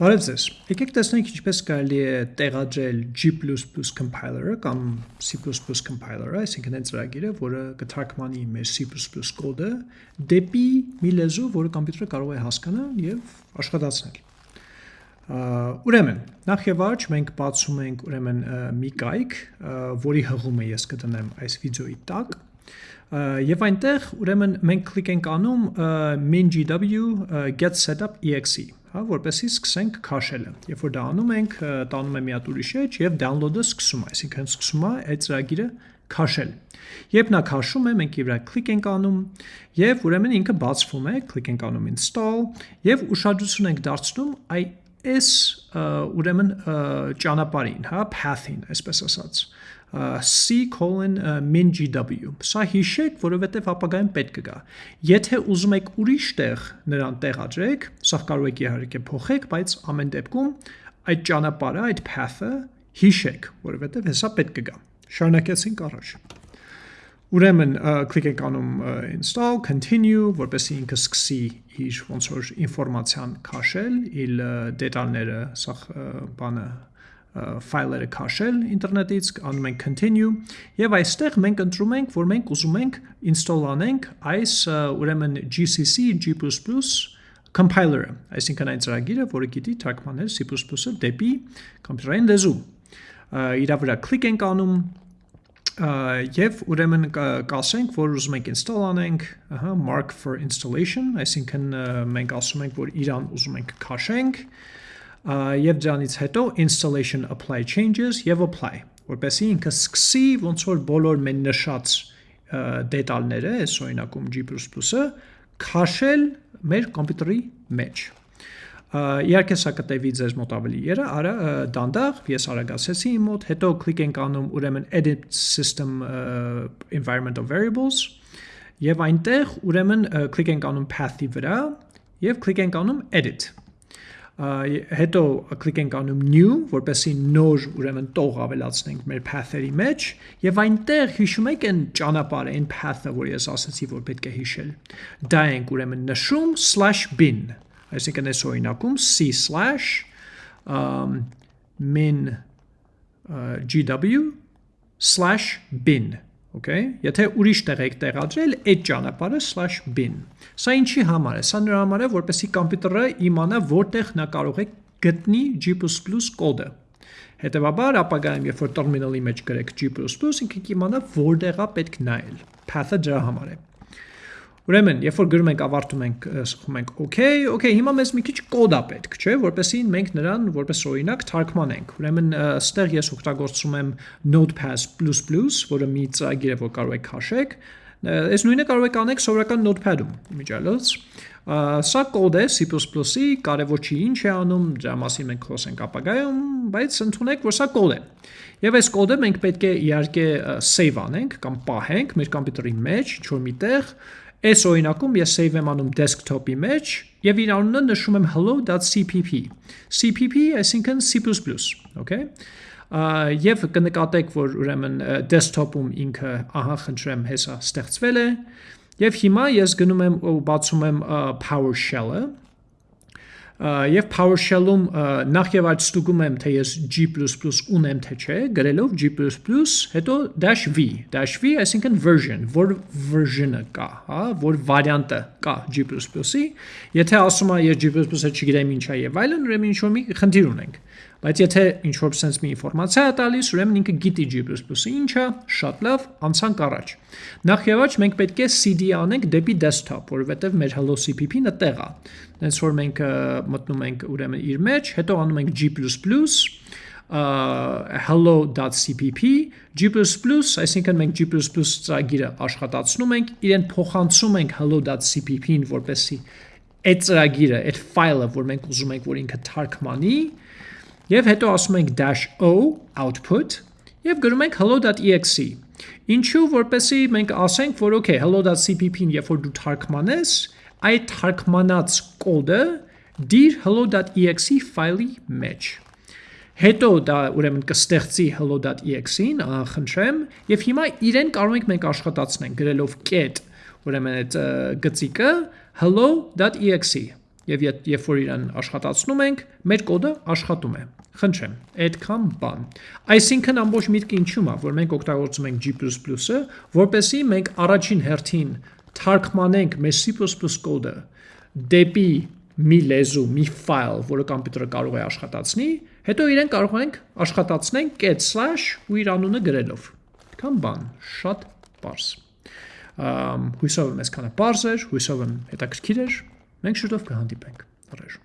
Բարև ձեզ։ Եկեք տեսնենք ինչպես կարելի է տեղադրել G++ compiler-ը կամ C++ compiler-ը, այսինքն այն ծրագիրը, որը կթարգմանի մեր C++ կոդը դեպի մի լեզու, որը կոմպյուտերը կարող է հասկանալ եւ աշխատացնել։ Ուրեմն, նախ եւ առաջ մենք բացում ենք ուրեմն մի կայք, որի հղումը ես կդնեմ այս վիդեոյի տակ, Եվ այնտեղ ուրեմն մենք կլիկ ենք անում min.gw get setup exe հա, որպեսի սկսենք քաշելը։ Երբ որ դա անում ենք, տանում է մի հատ ուրիշ էջ եւ download-ը սկսում այսինքն սկսում է այդ ծրագիրը քաշել։ Երբ նա քաշում է, մենք ի վրա կլիկ ենք անում եւ ուրեմն ինքը բացվում է, կլիկ ենք անում install եւ ուշադրություն ենք դարձնում այ այս ուրեմն ճանապարհին, հա, path-ին, այսպես ասած c:min.gw։ Սա հիշեք, որովհետև ապագայում պետք կգա։ Եթե ուզում եք ուրիշ տեղ նրան տեղադրեք, սա կարող եք իհարկե փոխեք, բայց ամեն դեպքում այդ ճանապարհը, այդ path-ը հիշեք, որովհետև հեսա պետք կգա։ Շարունակեցինք առաջ։ Ուրեմն կլիկ եք անում install, continue, որպեսզի ինքը սկսի իր ոնց որ ինֆորմացիան քաշել, իր դետալները, սա բանը ֆայլերը քաշել ինտերնետից, անում ենք continue եւ այստեղ մենք ընտրում ենք, որ մենք ուզում ենք install անենք այս ուրեմն GCC G++ compiler-ը, այսինքն այն ծրագիրը, որը գիտի թարգմանել C++-ը դեպի կոմպյուտերային լեզու։ Իրա վրա կլիկ ենք անում եւ ուրեմն կասենք, որ ուզում ենք install անենք, ահա mark for installation, այսինքն մենք ասում ենք, որ իրան ուզում ենք քաշենք, եւ դրանից հետո installation apply changes եւ apply որպեսզի ինքը սկսի ոնց որ բոլոր մեն նշած դետալները այս օրինակում G++-ը քաշել մեր կոմպյուտերի մեջ իհարկե սա կտևի ձեզ մոտ ավելի երը, արա դանդաղ, ես արագացեցի իմ մոտ, հետո կլիկ ենք անում ուրեմն edit system environmental variables եւ այնտեղ ուրեմն կլիկ ենք անում path-ի վրա եւ կլիկ ենք անում edit հետո կլիկ ենք անում new, որպեսի նոր ուրեմն տող ավելացնենք մեր path-երի մեջ եւ այնտեղ հիշում եք այն ճանապարհը, այն path-ը, որ ես ասացի, որ պետք է հիշել։ Դա ենք ուրեմն նշում /bin, այսինքն այս օրինակում c/ min gw/bin Okay, եթե ուրիշ տեղ եք տեղադրել, այդ ճանապարհը /bin։ Սա ինչի համար է։ Սա նրա համար է, որպեսզի կոմպյուտերը իմանա որտեղ նա կարող է գտնի G++ կոդը։ Հետևաբար, ապագայում երբ որ terminal-ի մեջ գրեք G++, ինքը կիմանա որտեղ է պետք նայել։ Path-ը դրա համար է։ Ուրեմն, երբ որ գրում ենք ավարտում ենք, սխում ենք OK, OK, հիմա մեզ մի քիչ կոդ է պետք, չէ, որպեսզի մենք նրան որպես օրինակ թարգմանենք։ Ուրեմն, ստեղ ես օգտագործում եմ Notepad++, որը մի ծրագիր է, որ կարող եք քաշեք։ Այս նույնը կարող եք անեք սովորական Notepad-ում, միջալոց։ Սա կոդ է C++-ի, կարևոր չի ինչ է անում, դրա մասին մենք խոսենք ապագայում, բայց ընդունեք, որ սա կոդ է։ Եվ այս կոդը մենք պետք է իհարկե save անենք կամ պահենք մեր կոմպյուտերի մեջ, ինչ-որ միտեղ, Այս օրինակում ես save եմ անում desktop-ի մեջ եւ իր անունը նշում եմ hello.cpp։ CPP այսինքն C++, okay? Եվ կնկատեք, որ ուրեմն desktop-ում ինքը, ահա խնդրեմ, հեսա ստեղծվել է։ Եվ հիմա ես գնում եմ ու բացում եմ PowerShell-ը եւ PowerShell-ում նախ եւ այդ ստուգում եմ թե ես G++ ունեմ թե չէ, գրելով G++, հետո -v, -v, այսինքն version, որ version-ը կա, հա, որ վարիանտը կա G++-ի։ Եթե ասում եմ ես G++-ը չգիտեմ ինչա եւ այլն, ուրեմն ինչ որ մի խնդիր ունենք։ Բայց եթե ինչ որ sense մի ինֆորմացիա է տալիս, ուրեմն ինքը գիտի G++-ը ինչա, շատ լավ, անցանք առաջ։ Նախ եւ առաջ մենք պետք է cd անենք դեպի desktop, որովհետեւ մեր hello cpp-ն այդտեղ է։ Դենց որ մենք մտնում ենք ուրեմն իր մեջ, հետո անում ենք G++, hello.cpp G++, այսինքն մենք G++ ծրագիրը աշխատացնում ենք, իրեն փոխանցում ենք hello.cpp-ին, որպեսի այդ ծրագիրը, այդ ֆայլը, որ մենք ուզում ենք, որ ինքը թարգմանի, Եվ հետո ասում ենք -o output եւ գրում ենք hello.exe։ Ինչու որպեսի մենք ասենք, որ okay, hello.cpp-ին երբ որ դու թարգմանես, այդ թարգմանած կոդը դիր hello.exe ֆայլի մեջ։ Հետո դա ուրեմն կստեղծի hello.exe-ին, խնդրեմ, եւ հիմա իրեն կարող ենք մենք աշխատացնենք գրելով get, ուրեմն այդ գծիկը hello.exe եւ երբ որ իրան աշխատացնում ենք, մեր կոդը աշխատում է։ Խնդրեմ, այդքան բան։ Այսինքն ամբողջ միտքը ինչու՞մ է, որ մենք օգտագործում ենք G++-ը, որպեսզի մենք առաջին հերթին թարգմանենք մեր C++ կոդը դեպի մի լեզու, մի ֆայլ, որը համակարգը կարող է աշխատացնի, հետո իրեն կարող ենք աշխատացնենք get slash ու իր անունը գրելով։ Կամ բան, շատ པարս։ Հույսով եմ այսքանը པարզ էր, հույսով եմ հետաքրքիր էր։ Մենք շուտով կհանդիպենք։ Առաջ